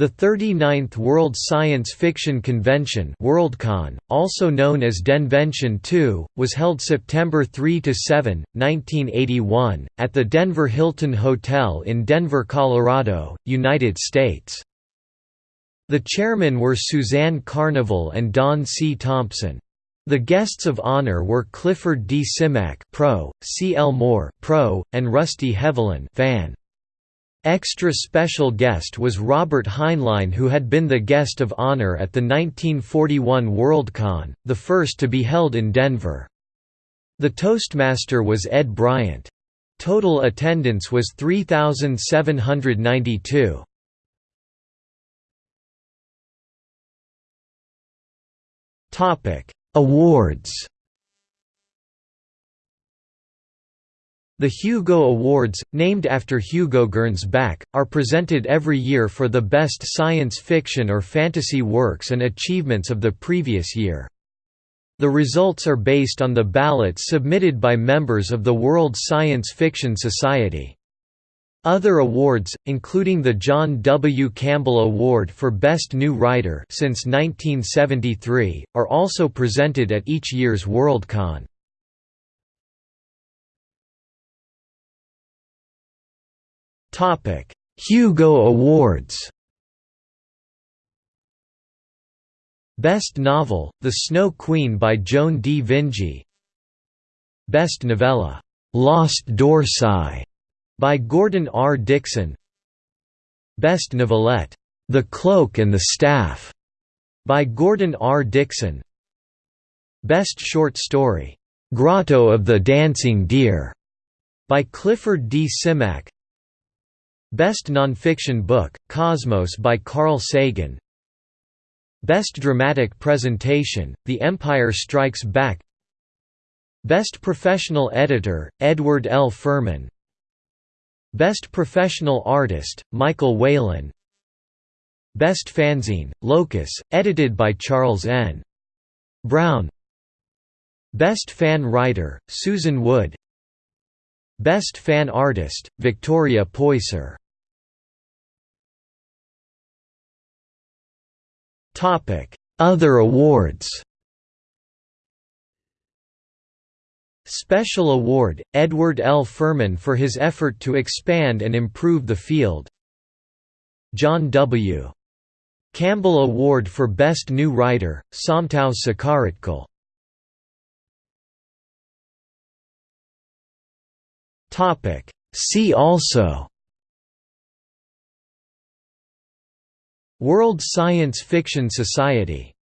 The 39th World Science Fiction Convention Worldcon, also known as Denvention II, was held September 3–7, 1981, at the Denver Hilton Hotel in Denver, Colorado, United States. The chairmen were Suzanne Carnival and Don C. Thompson. The guests of honor were Clifford D. Simak Pro, C. L. Moore Pro, and Rusty Hevelin fan. Extra special guest was Robert Heinlein who had been the guest of honor at the 1941 Worldcon, the first to be held in Denver. The Toastmaster was Ed Bryant. Total attendance was 3,792. Awards The Hugo Awards, named after Hugo Gernsback, are presented every year for the best science fiction or fantasy works and achievements of the previous year. The results are based on the ballots submitted by members of the World Science Fiction Society. Other awards, including the John W. Campbell Award for Best New Writer since 1973, are also presented at each year's Worldcon. Hugo Awards. Best Novel: The Snow Queen by Joan D. Vinge. Best Novella: Lost Dorsai by Gordon R. Dickson Best Novelette: The Cloak and the Staff by Gordon R. Dickson Best Short Story: Grotto of the Dancing Deer by Clifford D. Simak. Best Nonfiction Book, Cosmos by Carl Sagan. Best Dramatic Presentation, The Empire Strikes Back. Best Professional Editor, Edward L. Ferman Best Professional Artist, Michael Whelan. Best Fanzine, Locus, edited by Charles N. Brown. Best Fan Writer, Susan Wood. Best Fan Artist, Victoria Poyser Other awards. Special Award, Edward L. Ferman for his effort to expand and improve the field. John W. Campbell Award for Best New Writer, Somtow Sucharitkul See also World Science Fiction Society